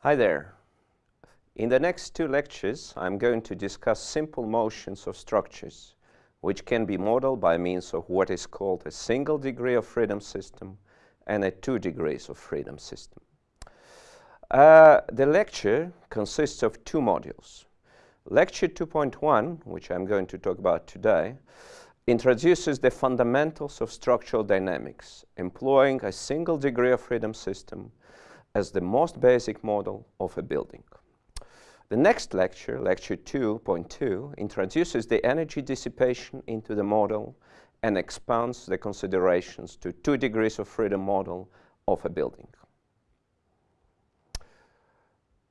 Hi there. In the next two lectures, I'm going to discuss simple motions of structures, which can be modeled by means of what is called a single degree of freedom system and a two degrees of freedom system. Uh, the lecture consists of two modules. Lecture 2.1, which I'm going to talk about today, introduces the fundamentals of structural dynamics, employing a single degree of freedom system as the most basic model of a building. The next lecture, lecture 2.2, introduces the energy dissipation into the model and expands the considerations to two degrees of freedom model of a building.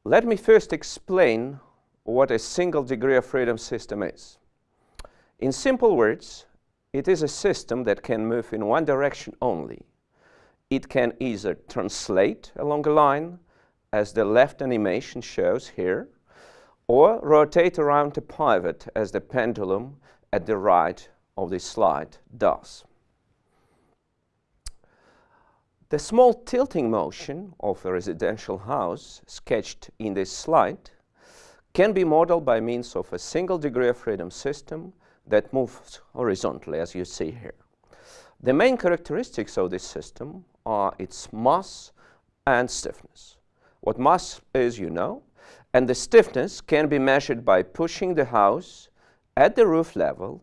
Let me first explain what a single degree of freedom system is. In simple words, it is a system that can move in one direction only, it can either translate along a line, as the left animation shows here, or rotate around a pivot, as the pendulum at the right of this slide does. The small tilting motion of a residential house sketched in this slide can be modeled by means of a single degree of freedom system that moves horizontally, as you see here. The main characteristics of this system are its mass and stiffness. What mass is, you know, and the stiffness can be measured by pushing the house at the roof level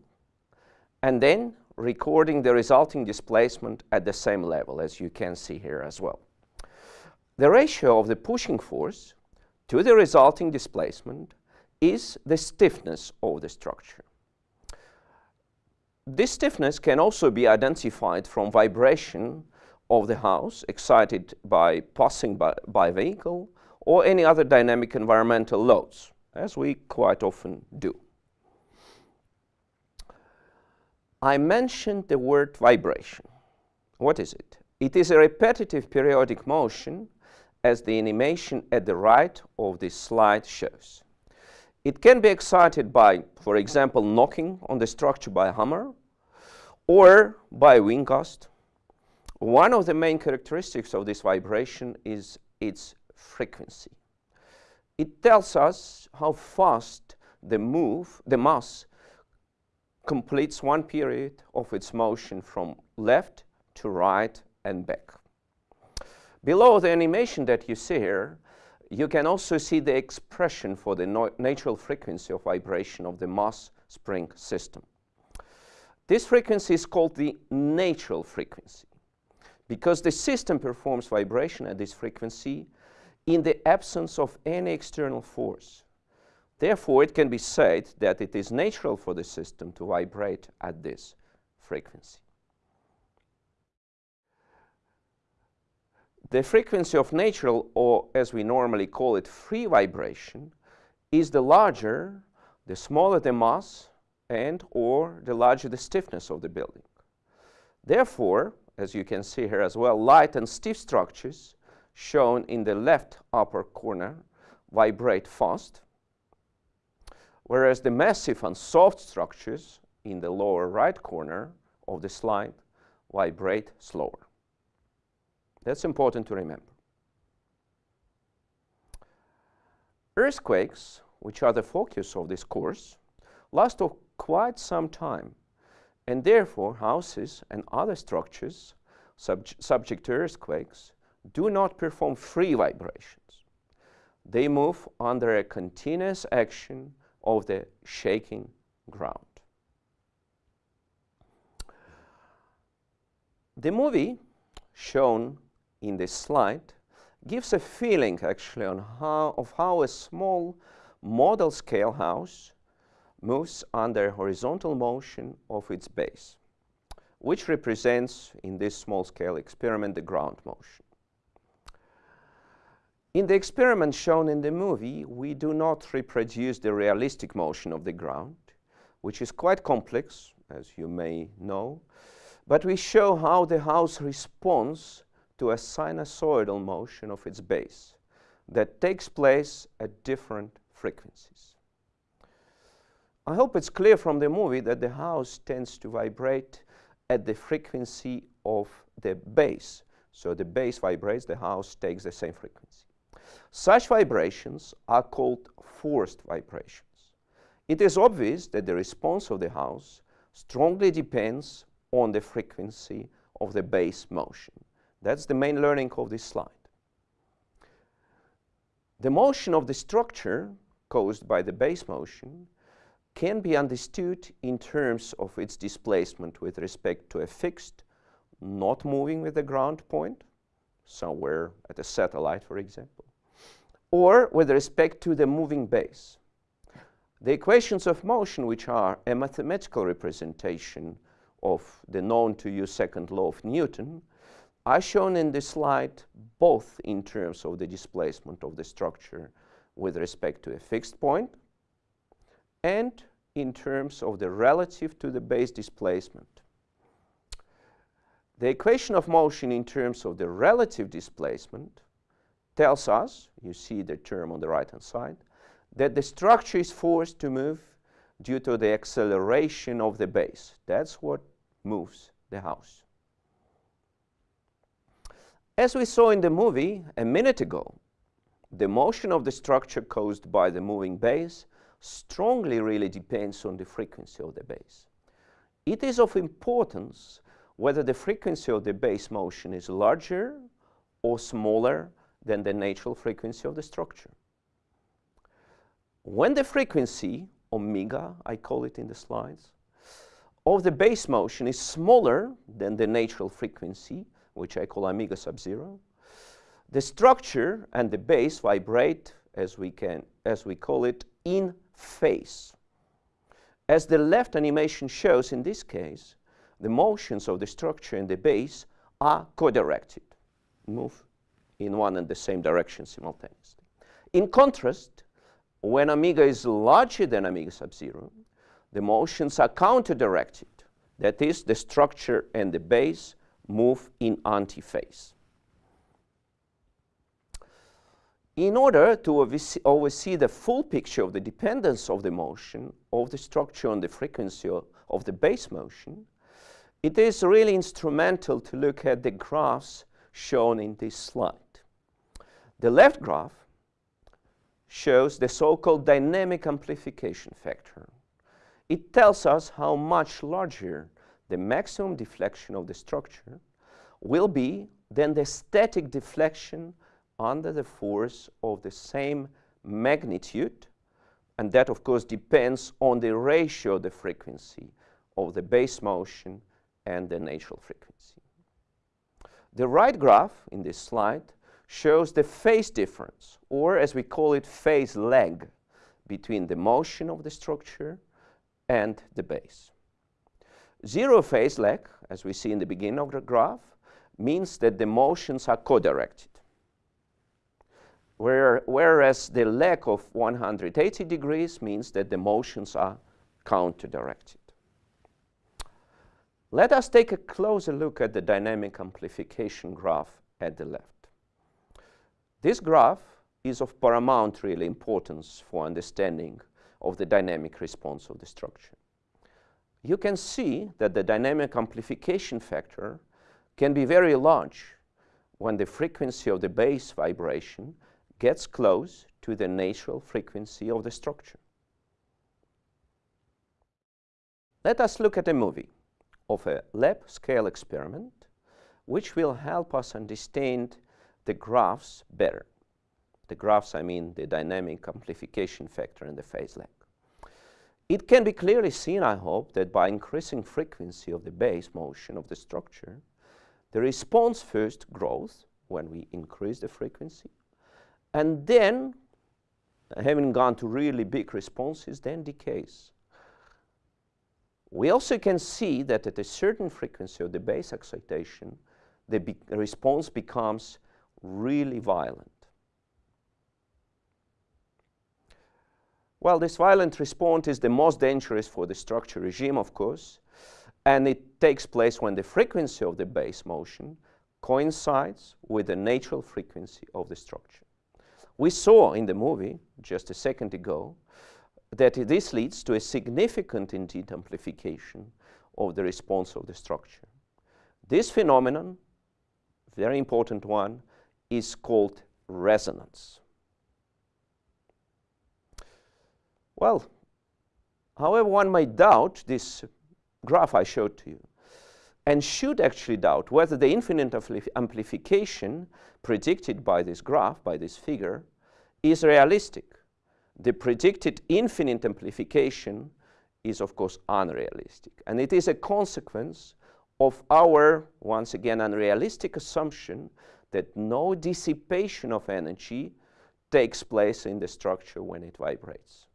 and then recording the resulting displacement at the same level, as you can see here as well. The ratio of the pushing force to the resulting displacement is the stiffness of the structure. This stiffness can also be identified from vibration of the house excited by passing by, by vehicle or any other dynamic environmental loads, as we quite often do. I mentioned the word vibration. What is it? It is a repetitive periodic motion as the animation at the right of this slide shows. It can be excited by, for example, knocking on the structure by a hammer or by a wind gust one of the main characteristics of this vibration is its frequency. It tells us how fast the move, the mass, completes one period of its motion from left to right and back. Below the animation that you see here, you can also see the expression for the no natural frequency of vibration of the mass spring system. This frequency is called the natural frequency because the system performs vibration at this frequency in the absence of any external force. Therefore, it can be said that it is natural for the system to vibrate at this frequency. The frequency of natural, or as we normally call it, free vibration, is the larger, the smaller the mass, and or the larger the stiffness of the building. Therefore, as you can see here as well, light and stiff structures shown in the left upper corner vibrate fast, whereas the massive and soft structures in the lower right corner of the slide vibrate slower. That's important to remember. Earthquakes, which are the focus of this course, last for quite some time and therefore houses and other structures sub subject to earthquakes do not perform free vibrations. They move under a continuous action of the shaking ground. The movie shown in this slide gives a feeling actually on how, of how a small model scale house moves under horizontal motion of its base, which represents, in this small-scale experiment, the ground motion. In the experiment shown in the movie, we do not reproduce the realistic motion of the ground, which is quite complex, as you may know, but we show how the house responds to a sinusoidal motion of its base that takes place at different frequencies. I hope it's clear from the movie that the house tends to vibrate at the frequency of the base. So the base vibrates, the house takes the same frequency. Such vibrations are called forced vibrations. It is obvious that the response of the house strongly depends on the frequency of the base motion. That's the main learning of this slide. The motion of the structure caused by the base motion can be understood in terms of its displacement with respect to a fixed, not moving with the ground point, somewhere at a satellite, for example, or with respect to the moving base. The equations of motion, which are a mathematical representation of the known to you second law of Newton, are shown in this slide both in terms of the displacement of the structure with respect to a fixed point and in terms of the relative to the base displacement. The equation of motion in terms of the relative displacement tells us, you see the term on the right hand side, that the structure is forced to move due to the acceleration of the base. That's what moves the house. As we saw in the movie a minute ago, the motion of the structure caused by the moving base strongly really depends on the frequency of the base. It is of importance whether the frequency of the base motion is larger or smaller than the natural frequency of the structure. When the frequency, omega, I call it in the slides, of the base motion is smaller than the natural frequency, which I call omega sub zero, the structure and the base vibrate, as we, can, as we call it, in phase. As the left animation shows in this case, the motions of the structure and the base are co-directed, move in one and the same direction simultaneously. In contrast, when omega is larger than omega sub zero, the motions are counter-directed. That is, the structure and the base move in antiphase. In order to always see the full picture of the dependence of the motion of the structure on the frequency of the base motion, it is really instrumental to look at the graphs shown in this slide. The left graph shows the so-called dynamic amplification factor. It tells us how much larger the maximum deflection of the structure will be then the static deflection under the force of the same magnitude and that of course depends on the ratio of the frequency of the base motion and the natural frequency. The right graph in this slide shows the phase difference, or as we call it, phase lag, between the motion of the structure and the base. Zero phase lag, as we see in the beginning of the graph, means that the motions are co-directed. Where, whereas the lag of 180 degrees means that the motions are counter-directed. Let us take a closer look at the dynamic amplification graph at the left. This graph is of paramount really importance for understanding of the dynamic response of the structure. You can see that the dynamic amplification factor can be very large when the frequency of the base vibration gets close to the natural frequency of the structure. Let us look at a movie of a lab scale experiment which will help us understand the graphs better. The graphs, I mean the dynamic amplification factor and the phase lag. It can be clearly seen, I hope, that by increasing frequency of the base motion of the structure, the response first grows when we increase the frequency, and then, having gone to really big responses, then decays. We also can see that at a certain frequency of the base excitation, the be response becomes really violent. Well, this violent response is the most dangerous for the structure regime, of course, and it takes place when the frequency of the base motion coincides with the natural frequency of the structure. We saw in the movie, just a second ago, that this leads to a significant indeed amplification of the response of the structure. This phenomenon, very important one, is called resonance. Well, however, one might doubt this graph I showed to you and should actually doubt whether the infinite amplification predicted by this graph, by this figure, is realistic. The predicted infinite amplification is, of course, unrealistic. And it is a consequence of our, once again, unrealistic assumption that no dissipation of energy takes place in the structure when it vibrates.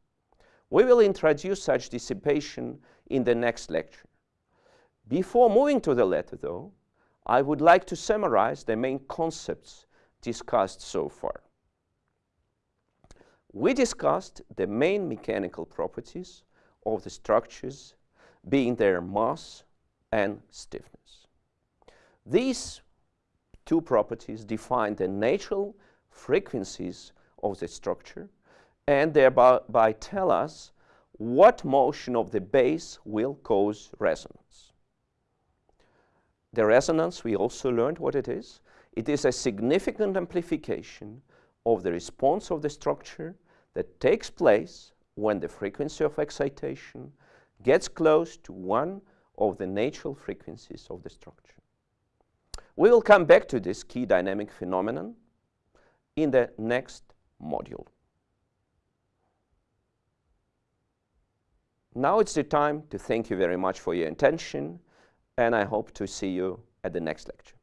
We will introduce such dissipation in the next lecture. Before moving to the letter, though, I would like to summarize the main concepts discussed so far. We discussed the main mechanical properties of the structures being their mass and stiffness. These two properties define the natural frequencies of the structure and thereby tell us what motion of the base will cause resonance. The resonance, we also learned what it is. It is a significant amplification of the response of the structure that takes place when the frequency of excitation gets close to one of the natural frequencies of the structure. We will come back to this key dynamic phenomenon in the next module. Now it's the time to thank you very much for your attention and I hope to see you at the next lecture.